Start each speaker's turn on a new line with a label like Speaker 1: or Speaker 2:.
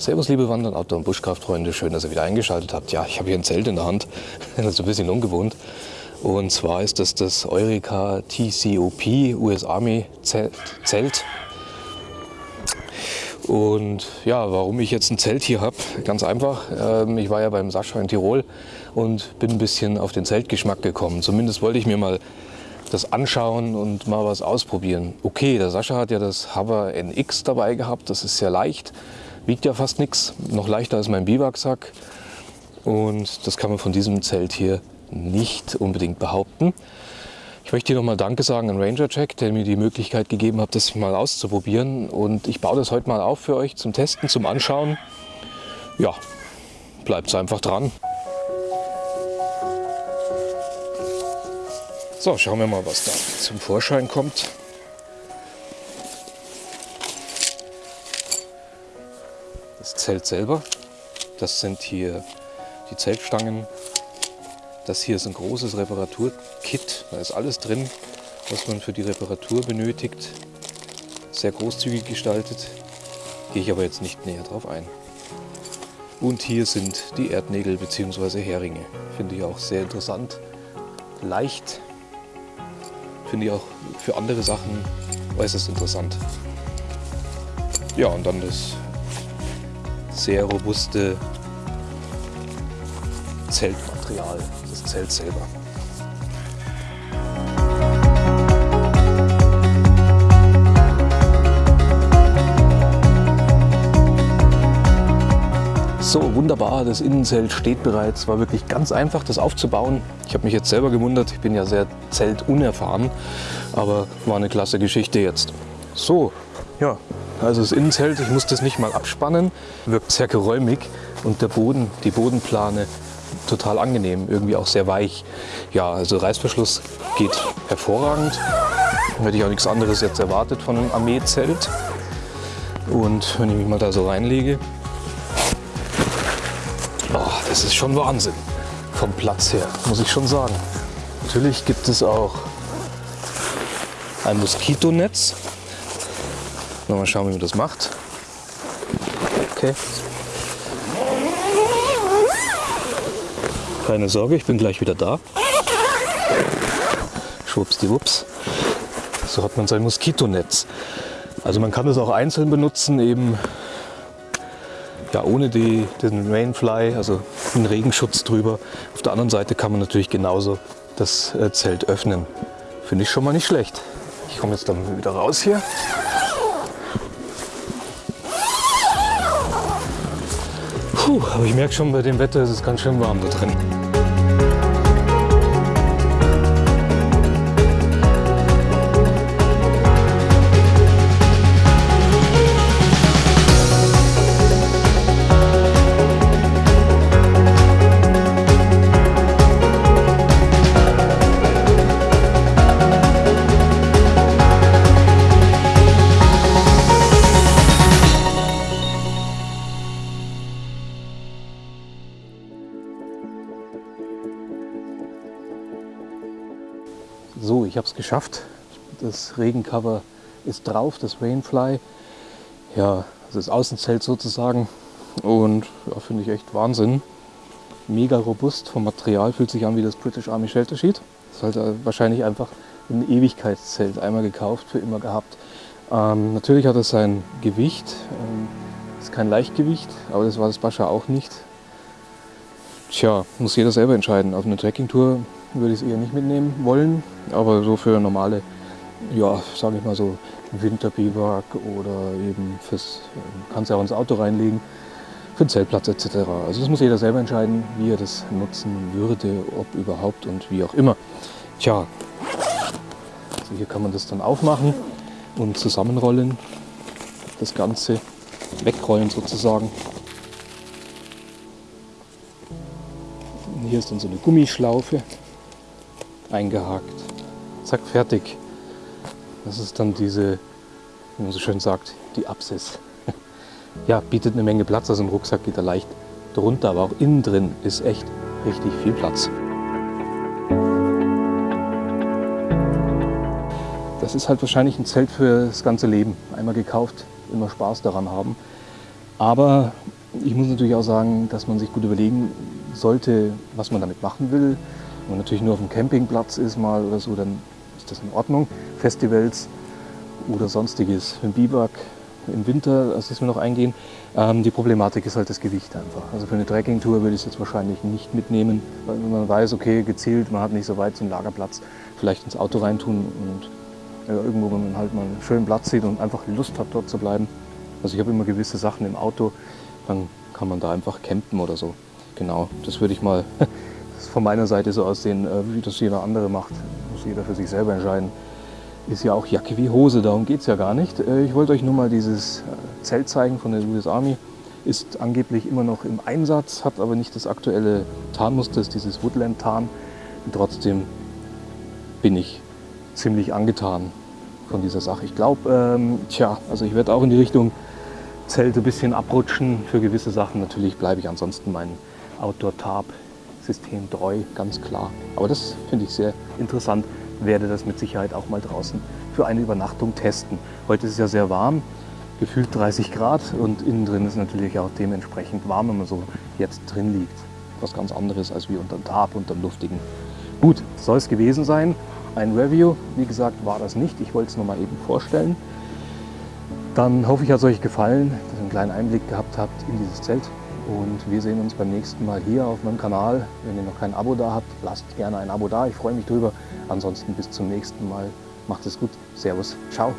Speaker 1: Servus liebe Wander- und Outdoor- und Buschkraftfreunde, schön, dass ihr wieder eingeschaltet habt. Ja, ich habe hier ein Zelt in der Hand, das ist ein bisschen ungewohnt. Und zwar ist das das Eureka TCOP US Army Zelt. Und ja, warum ich jetzt ein Zelt hier habe, ganz einfach. Ähm, ich war ja beim Sascha in Tirol und bin ein bisschen auf den Zeltgeschmack gekommen. Zumindest wollte ich mir mal das anschauen und mal was ausprobieren. Okay, der Sascha hat ja das Hover NX dabei gehabt, das ist sehr leicht wiegt ja fast nichts, noch leichter als mein Biwaksack. Und das kann man von diesem Zelt hier nicht unbedingt behaupten. Ich möchte hier nochmal Danke sagen an Ranger Jack, der mir die Möglichkeit gegeben hat, das mal auszuprobieren. Und ich baue das heute mal auf für euch zum Testen, zum Anschauen. Ja, bleibt einfach dran. So, schauen wir mal, was da zum Vorschein kommt. Zelt selber. Das sind hier die Zeltstangen. Das hier ist ein großes Reparaturkit. Da ist alles drin, was man für die Reparatur benötigt. Sehr großzügig gestaltet. Gehe ich aber jetzt nicht näher drauf ein. Und hier sind die Erdnägel bzw. Heringe. Finde ich auch sehr interessant. Leicht. Finde ich auch für andere Sachen äußerst interessant. Ja, und dann das sehr robuste Zeltmaterial, das Zelt selber. So, wunderbar, das Innenzelt steht bereits. War wirklich ganz einfach, das aufzubauen. Ich habe mich jetzt selber gewundert, ich bin ja sehr zeltunerfahren, aber war eine klasse Geschichte jetzt. So, ja, also das Innenzelt, ich muss das nicht mal abspannen, wirkt sehr geräumig und der Boden, die Bodenplane total angenehm, irgendwie auch sehr weich. Ja, also Reißverschluss geht hervorragend. Hätte ich auch nichts anderes jetzt erwartet von einem Armeezelt. Und wenn ich mich mal da so reinlege, oh, das ist schon Wahnsinn vom Platz her, muss ich schon sagen. Natürlich gibt es auch ein Moskitonetz, Mal schauen, wie man das macht. Okay. Keine Sorge, ich bin gleich wieder da. Schwuppsdiwupps. So hat man sein Moskitonetz. Also man kann das auch einzeln benutzen, eben ja, ohne die, den Rainfly, also einen Regenschutz drüber. Auf der anderen Seite kann man natürlich genauso das äh, Zelt öffnen. Finde ich schon mal nicht schlecht. Ich komme jetzt dann wieder raus hier. Puh, aber ich merke schon, bei dem Wetter ist es ganz schön warm da drin. So, ich habe es geschafft. Das Regencover ist drauf, das Rainfly. Ja, das Außenzelt sozusagen. Und ja, finde ich echt Wahnsinn. Mega robust vom Material, fühlt sich an wie das British Army Shelter Sheet. Das ist halt äh, wahrscheinlich einfach ein Ewigkeitszelt, einmal gekauft, für immer gehabt. Ähm, natürlich hat es sein Gewicht, ähm, ist kein Leichtgewicht, aber das war das Bascha auch nicht. Tja, muss jeder selber entscheiden. Auf eine Trekkingtour würde ich es eher nicht mitnehmen wollen, aber so für normale, ja, sage ich mal so Winterbiwak oder eben fürs, kannst ja auch ins Auto reinlegen, für den Zeltplatz etc. Also das muss jeder selber entscheiden, wie er das nutzen würde, ob überhaupt und wie auch immer. Tja, also hier kann man das dann aufmachen und zusammenrollen, das Ganze wegrollen sozusagen. Hier ist dann so eine Gummischlaufe eingehakt. Zack, fertig. Das ist dann diese, wie man so schön sagt, die Apsis. Ja, bietet eine Menge Platz, also ein Rucksack geht da leicht drunter, aber auch innen drin ist echt richtig viel Platz. Das ist halt wahrscheinlich ein Zelt für das ganze Leben. Einmal gekauft, immer Spaß daran haben. Aber ich muss natürlich auch sagen, dass man sich gut überlegen sollte, was man damit machen will. Wenn man natürlich nur auf dem Campingplatz ist mal oder so, dann ist das in Ordnung. Festivals oder sonstiges, im Biwak, im Winter, das ist mir noch eingehen. Ähm, die Problematik ist halt das Gewicht einfach. Also für eine Trekkingtour würde ich es jetzt wahrscheinlich nicht mitnehmen, weil man weiß, okay, gezielt, man hat nicht so weit zum Lagerplatz, vielleicht ins Auto reintun und ja, irgendwo, wo man halt mal einen schönen Platz sieht und einfach Lust hat, dort zu bleiben. Also ich habe immer gewisse Sachen im Auto, dann kann man da einfach campen oder so. Genau, das würde ich mal von meiner Seite so aussehen, äh, wie das jeder andere macht. Muss jeder für sich selber entscheiden. Ist ja auch Jacke wie Hose, darum geht es ja gar nicht. Äh, ich wollte euch nur mal dieses äh, Zelt zeigen von der US Army. Ist angeblich immer noch im Einsatz, hat aber nicht das aktuelle Tarnmuster, ist dieses Woodland-Tarn. Trotzdem bin ich ziemlich angetan von dieser Sache. Ich glaube, ähm, tja, also ich werde auch in die Richtung Zelte ein bisschen abrutschen für gewisse Sachen. Natürlich bleibe ich ansonsten meinem Outdoor-Tarp-System treu, ganz klar. Aber das finde ich sehr interessant, werde das mit Sicherheit auch mal draußen für eine Übernachtung testen. Heute ist es ja sehr warm, gefühlt 30 Grad und innen drin ist natürlich auch dementsprechend warm, wenn man so jetzt drin liegt. Was ganz anderes als wie unter dem Tarp, unter dem luftigen. Gut, soll es gewesen sein. Ein Review, wie gesagt, war das nicht. Ich wollte es nur mal eben vorstellen. Dann hoffe ich, hat es euch gefallen, dass ihr einen kleinen Einblick gehabt habt in dieses Zelt. Und wir sehen uns beim nächsten Mal hier auf meinem Kanal. Wenn ihr noch kein Abo da habt, lasst gerne ein Abo da. Ich freue mich drüber. Ansonsten bis zum nächsten Mal. Macht es gut. Servus. Ciao.